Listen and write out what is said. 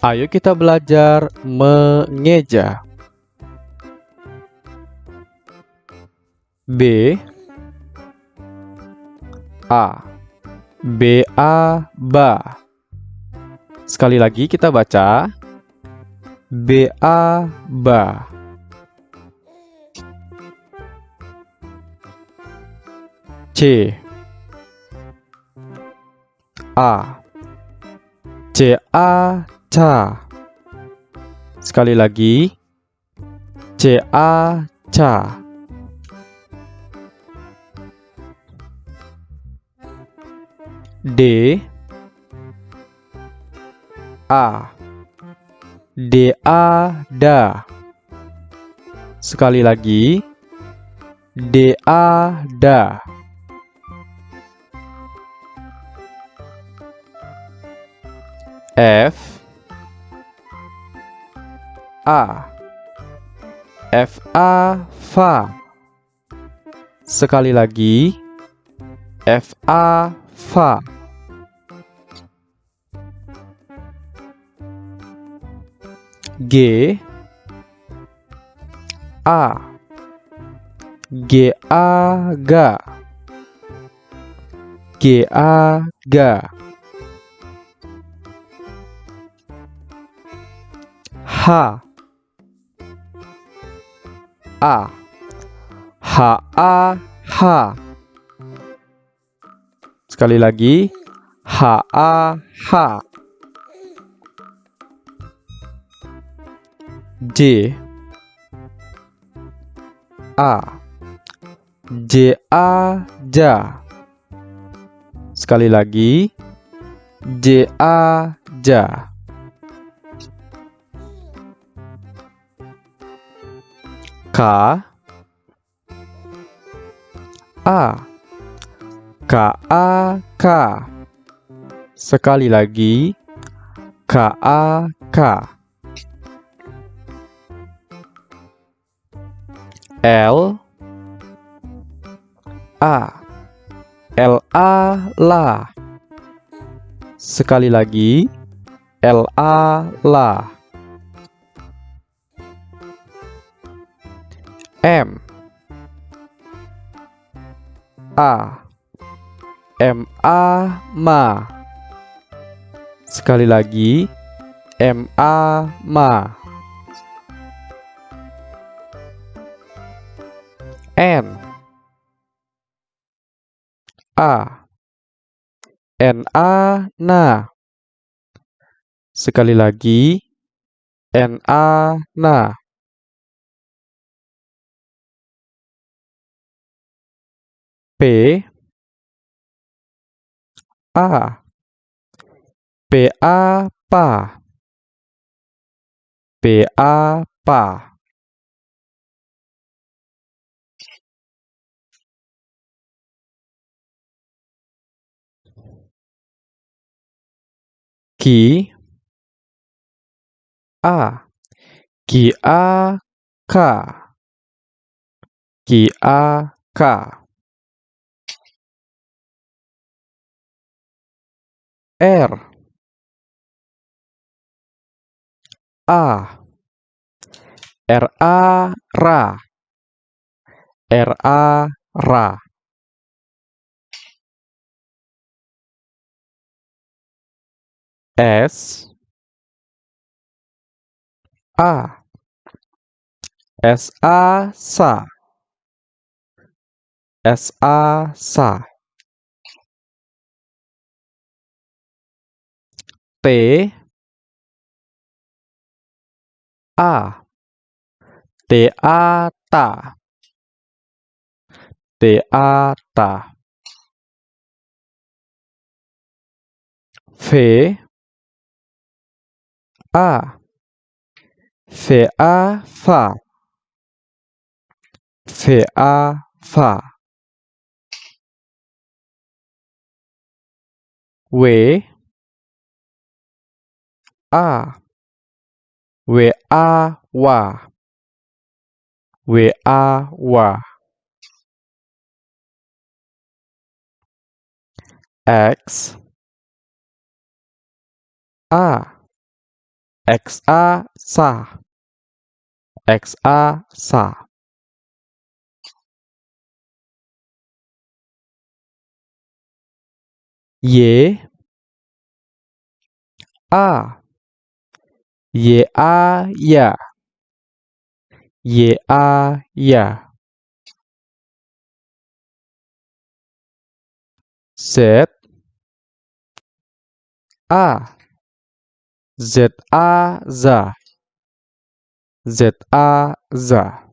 Ayo kita belajar mengeja. B. A. B A ba Sekali lagi kita baca. B A ba C. A. C A ca. Sekali lagi. C A ca D. A. D A da Sekali lagi. D A da F A. F A fa Sekali lagi. F A fa G. A. G A ga G A ga H A. H A H. Sekali lagi. H A H. J. A. J A ja Sekali lagi. J A ja K. A. K A K. Sekali lagi. K A K. L. A. L A la Sekali lagi. L A la M. A. M A ma Sekali lagi M A ma N. A. N A na Sekali lagi N A na P A. P A pa P A pa Ki A. Ki A ka Ki A ka R A R A ra R A ra S A S A sa S A sa T A T A. Ta T A. Ta V A. V A fa V A fa W A W A wa W A wa. X A xa sa xa sa. Y a y a ya. Y a ya. Z a. Z a za. Z a za